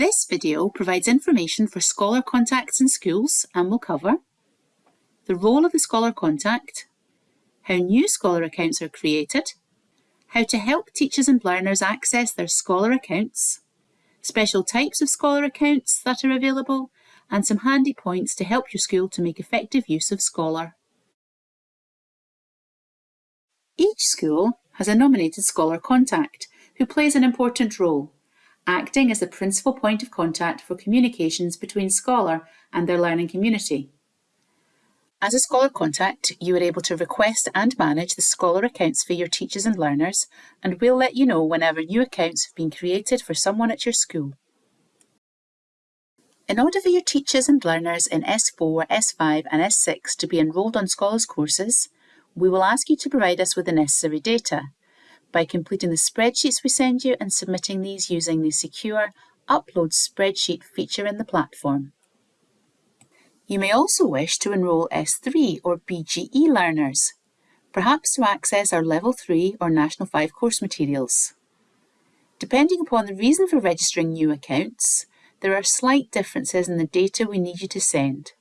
This video provides information for Scholar contacts in schools and will cover the role of the Scholar contact, how new Scholar accounts are created, how to help teachers and learners access their Scholar accounts, special types of Scholar accounts that are available, and some handy points to help your school to make effective use of Scholar. Each school has a nominated Scholar contact who plays an important role, acting as the principal point of contact for communications between Scholar and their learning community. As a Scholar contact, you are able to request and manage the Scholar accounts for your teachers and learners, and we'll let you know whenever new accounts have been created for someone at your school. In order for your teachers and learners in S4, S5 and S6 to be enrolled on Scholars courses, we will ask you to provide us with the necessary data by completing the spreadsheets we send you and submitting these using the secure Upload Spreadsheet feature in the platform. You may also wish to enrol S3 or BGE learners, perhaps to access our Level 3 or National 5 course materials. Depending upon the reason for registering new accounts, there are slight differences in the data we need you to send.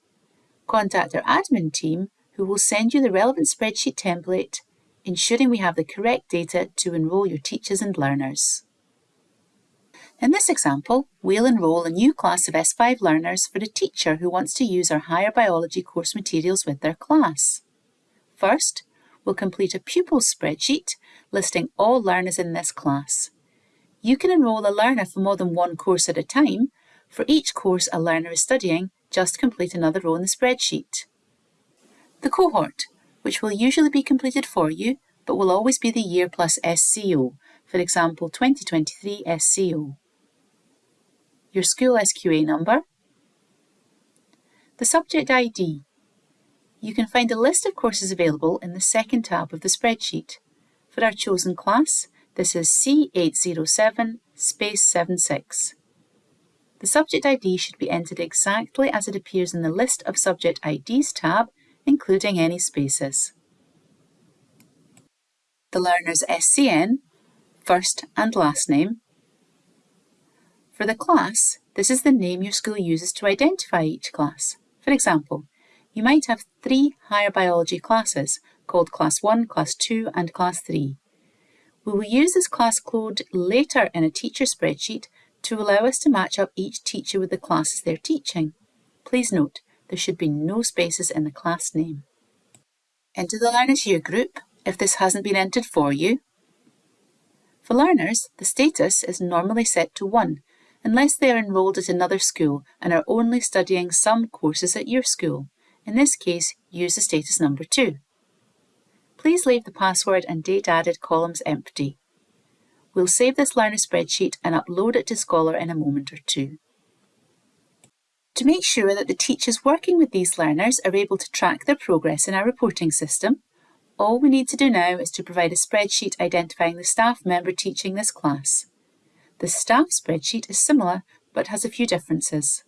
Contact our admin team who will send you the relevant spreadsheet template, ensuring we have the correct data to enrol your teachers and learners. In this example, we'll enrol a new class of S5 learners for a teacher who wants to use our higher biology course materials with their class. First, we'll complete a pupils spreadsheet listing all learners in this class. You can enrol a learner for more than one course at a time. For each course a learner is studying, just complete another row in the spreadsheet. The cohort, which will usually be completed for you, but will always be the year plus SCO, for example 2023 SCO your school SQA number, the subject ID. You can find a list of courses available in the second tab of the spreadsheet. For our chosen class, this is C807 space 76. The subject ID should be entered exactly as it appears in the List of Subject IDs tab, including any spaces. The learner's SCN, first and last name, for the class, this is the name your school uses to identify each class. For example, you might have three higher biology classes called Class 1, Class 2 and Class 3. We will use this class code later in a teacher spreadsheet to allow us to match up each teacher with the classes they're teaching. Please note, there should be no spaces in the class name. Enter the Learners Year group if this hasn't been entered for you. For learners, the status is normally set to 1 unless they are enrolled at another school and are only studying some courses at your school. In this case, use the status number 2. Please leave the password and date added columns empty. We'll save this learner spreadsheet and upload it to Scholar in a moment or two. To make sure that the teachers working with these learners are able to track their progress in our reporting system, all we need to do now is to provide a spreadsheet identifying the staff member teaching this class. The staff spreadsheet is similar but has a few differences.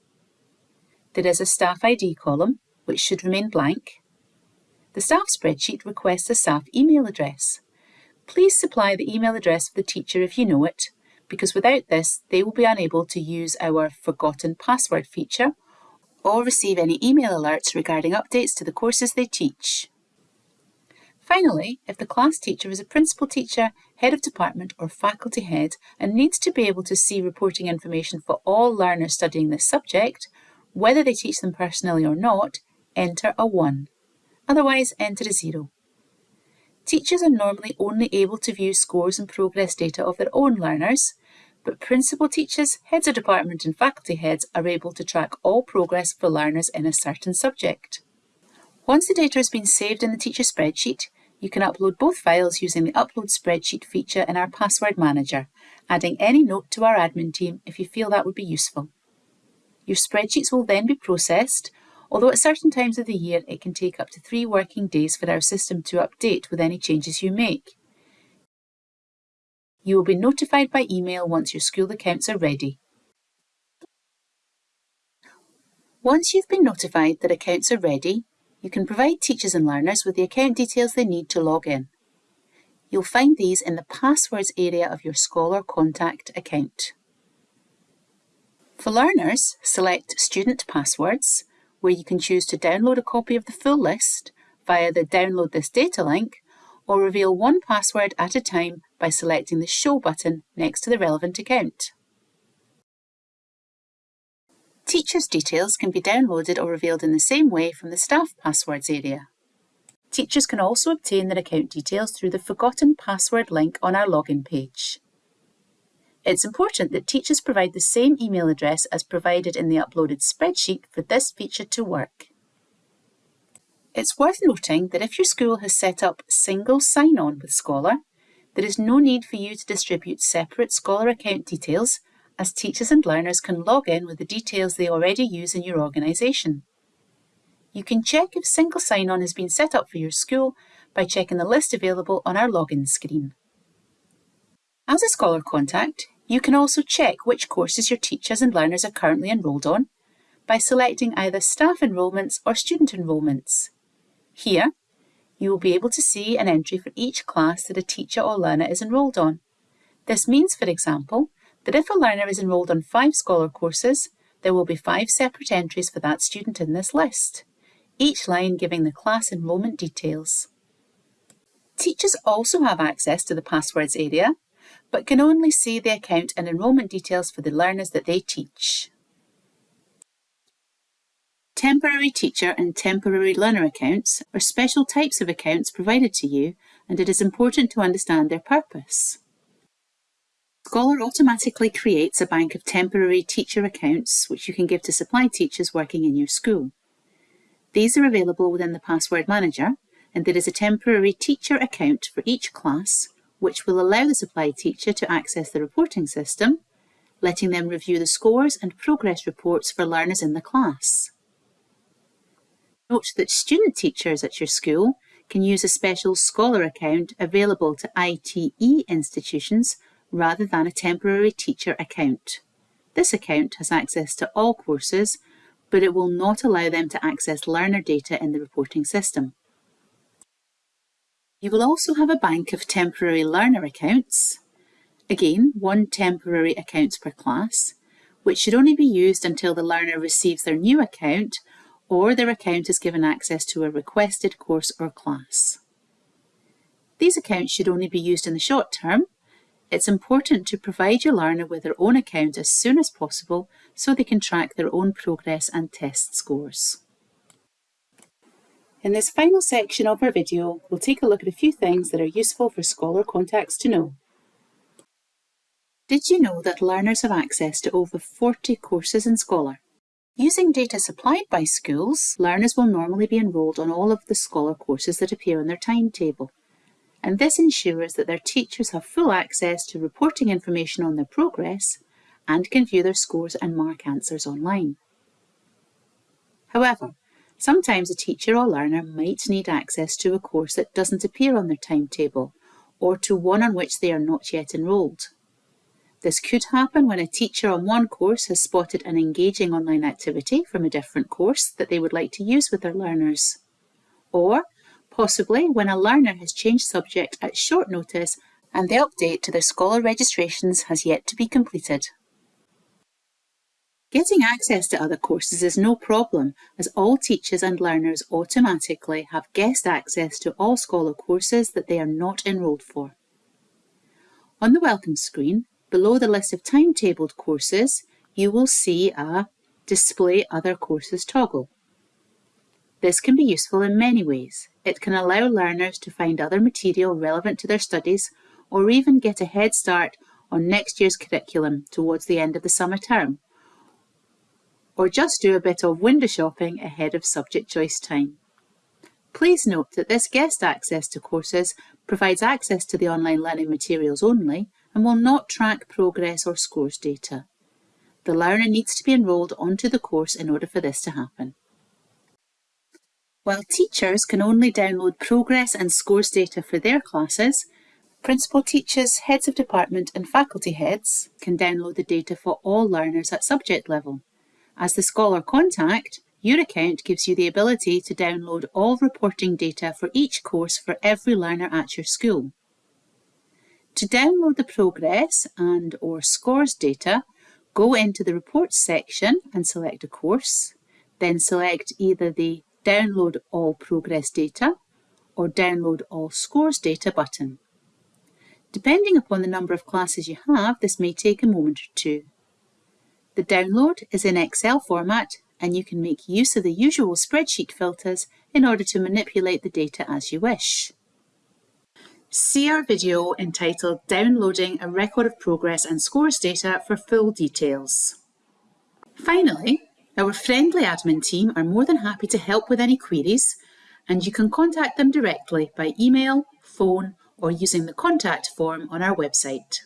There is a staff ID column, which should remain blank. The staff spreadsheet requests a staff email address. Please supply the email address of the teacher if you know it, because without this, they will be unable to use our forgotten password feature or receive any email alerts regarding updates to the courses they teach. Finally, if the class teacher is a principal teacher, head of department or faculty head and needs to be able to see reporting information for all learners studying this subject, whether they teach them personally or not, enter a 1. Otherwise, enter a 0. Teachers are normally only able to view scores and progress data of their own learners, but principal teachers, heads of department and faculty heads are able to track all progress for learners in a certain subject. Once the data has been saved in the teacher spreadsheet, you can upload both files using the Upload Spreadsheet feature in our Password Manager, adding any note to our admin team if you feel that would be useful. Your spreadsheets will then be processed, although at certain times of the year it can take up to three working days for our system to update with any changes you make. You will be notified by email once your school accounts are ready. Once you've been notified that accounts are ready, you can provide teachers and learners with the account details they need to log in. You'll find these in the Passwords area of your Scholar Contact account. For learners, select Student Passwords, where you can choose to download a copy of the full list via the Download This Data link or reveal one password at a time by selecting the Show button next to the relevant account. Teachers' details can be downloaded or revealed in the same way from the Staff Passwords area. Teachers can also obtain their account details through the Forgotten Password link on our login page. It's important that teachers provide the same email address as provided in the uploaded spreadsheet for this feature to work. It's worth noting that if your school has set up single sign-on with Scholar, there is no need for you to distribute separate Scholar account details as teachers and learners can log in with the details they already use in your organisation. You can check if single sign-on has been set up for your school by checking the list available on our login screen. As a Scholar contact, you can also check which courses your teachers and learners are currently enrolled on by selecting either staff enrolments or student enrolments. Here, you will be able to see an entry for each class that a teacher or learner is enrolled on. This means, for example, that if a learner is enrolled on five Scholar courses, there will be five separate entries for that student in this list, each line giving the class enrolment details. Teachers also have access to the passwords area, but can only see the account and enrolment details for the learners that they teach. Temporary teacher and temporary learner accounts are special types of accounts provided to you and it is important to understand their purpose. Scholar automatically creates a bank of temporary teacher accounts which you can give to supply teachers working in your school. These are available within the Password Manager and there is a temporary teacher account for each class which will allow the supply teacher to access the reporting system, letting them review the scores and progress reports for learners in the class. Note that student teachers at your school can use a special Scholar account available to ITE institutions rather than a temporary teacher account. This account has access to all courses, but it will not allow them to access learner data in the reporting system. You will also have a bank of temporary learner accounts, again one temporary account per class, which should only be used until the learner receives their new account or their account is given access to a requested course or class. These accounts should only be used in the short term. It's important to provide your learner with their own account as soon as possible so they can track their own progress and test scores. In this final section of our video, we'll take a look at a few things that are useful for Scholar contacts to know. Did you know that learners have access to over 40 courses in Scholar? Using data supplied by schools, learners will normally be enrolled on all of the Scholar courses that appear on their timetable. And this ensures that their teachers have full access to reporting information on their progress and can view their scores and mark answers online. However, sometimes a teacher or learner might need access to a course that doesn't appear on their timetable or to one on which they are not yet enrolled. This could happen when a teacher on one course has spotted an engaging online activity from a different course that they would like to use with their learners. Or possibly when a learner has changed subject at short notice and the update to their Scholar registrations has yet to be completed. Getting access to other courses is no problem as all teachers and learners automatically have guest access to all Scholar courses that they are not enrolled for. On the welcome screen, Below the list of timetabled courses, you will see a Display Other Courses toggle. This can be useful in many ways. It can allow learners to find other material relevant to their studies or even get a head start on next year's curriculum towards the end of the summer term. Or just do a bit of window shopping ahead of subject choice time. Please note that this guest access to courses provides access to the online learning materials only and will not track progress or scores data. The learner needs to be enrolled onto the course in order for this to happen. While teachers can only download progress and scores data for their classes, principal teachers, heads of department and faculty heads can download the data for all learners at subject level. As the Scholar contact, your account gives you the ability to download all reporting data for each course for every learner at your school. To download the progress and or scores data, Go into the Reports section and select a course, then select either the Download All Progress Data or Download All Scores Data button. Depending upon the number of classes you have, this may take a moment or two. The download is in Excel format and you can make use of the usual spreadsheet filters in order to manipulate the data as you wish. See our video entitled Downloading a Record of Progress and Scores Data for full details. Finally, our friendly admin team are more than happy to help with any queries and you can contact them directly by email, phone or using the contact form on our website.